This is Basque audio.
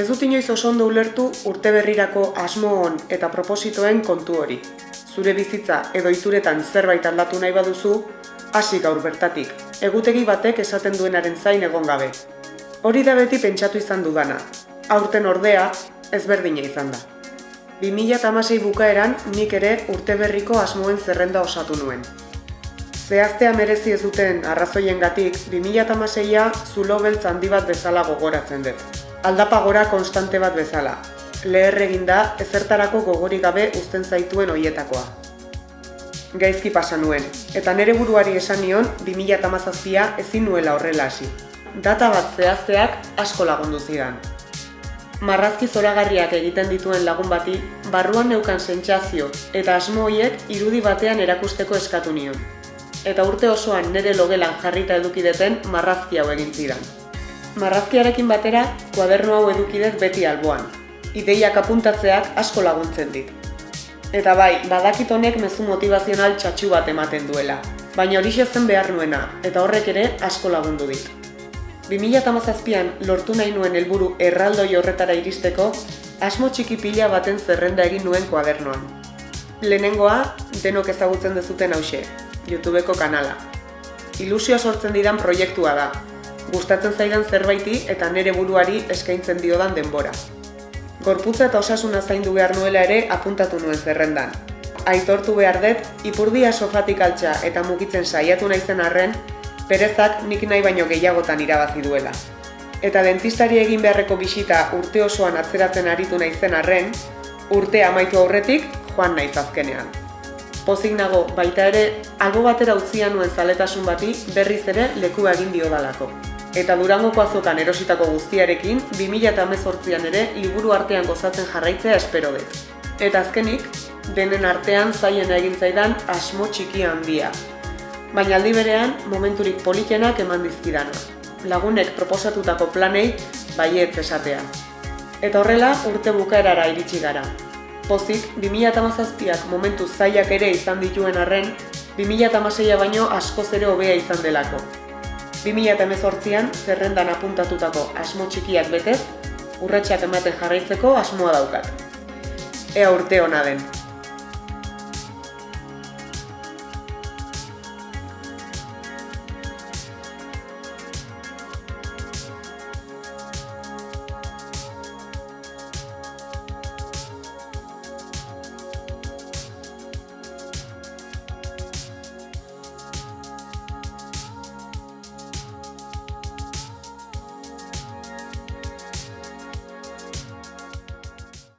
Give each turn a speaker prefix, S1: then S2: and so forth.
S1: Ez dut inoiz oso ondo ulertu urte berrirako asmo on eta propositoen kontu hori. Zure bizitza edo ituretan zerbait aldatu nahi baduzu, hasi gaur bertatik, egutegi batek esaten duenaren zain egon gabe. Hori da beti pentsatu izan dudana, aurten ordea ezberdina izan da. 2006 bukaeran nik ere urte berriko asmoen zerrenda osatu nuen. Zehaztea merezi ez duten arrazoiengatik 2006a zulo beltz handi bat bezala gogoratzen dut. Aldapa gora konstante bat bezala. Leher eginda ezertarako gogorik gabe uzten zaituen hoietakoa. Gaizki pasa nuen, eta nere buruari esan nion 2017a ezin nuela horrela hasi. Data bat zehazteak asko lagundu zidan. Marrazki zoragarriak egiten dituen lagun bati, barruan neukan sentsazio eta asmo hoiek irudi batean erakusteko eskatu nion. Eta urte osoan nire logelan jarrita edukideten marrazki hau egin zidan. Marrazkiarekin batera, kuaderno hau edukidet beti alboan. Ideiak apuntatzeak asko laguntzen dit. Eta bai, badakit honek mezu motivazional txatxu bat ematen duela, baina hori zen behar nuena, eta horrek ere asko lagundu dit. 2008an lortu nahi nuen helburu erraldoi horretara iristeko, asmo txiki pila baten zerrenda egin nuen kuadernoan. Lehenengoa, denok ezagutzen dezuten hause, YouTubeko kanala. Ilusioa sortzen didan proiektua da, gustatzen zaidan zerbaiti eta nere buruari eskaintzen diodan denbora. Gorputza eta osasuna zaindu behar nuela ere apuntatu nuen zerrendan. Aitortu behar dut, ipurdia sofatik altxa eta mugitzen saiatu naizen arren, perezak nik nahi baino gehiagotan irabazi duela. Eta dentistari egin beharreko bisita urte osoan atzeratzen aritu naizen arren, urte amaitu aurretik joan naiz azkenean. Pozik nago, baita ere, albo batera utzia nuen zaletasun bati berriz ere leku egin diodalako. Eta durangoko azokan erositako guztiarekin, 2018an ere liburu artean gozatzen jarraitzea espero dut. Eta azkenik, denen artean zaien egin zaidan asmo txiki handia, baina aldi berean momenturik politenak eman dizkidana. Lagunek proposatutako planei baietz esatea. Eta horrela urte bukaerara iritsi gara. Pozik, 2008ak momentu zaiak ere izan dituen arren, 2008a baino asko zere hobea izan delako. 2008an zerrendan apuntatutako asmo txikiak betez, urratxak ematen jarraitzeko asmoa daukat. Ea urte hona den.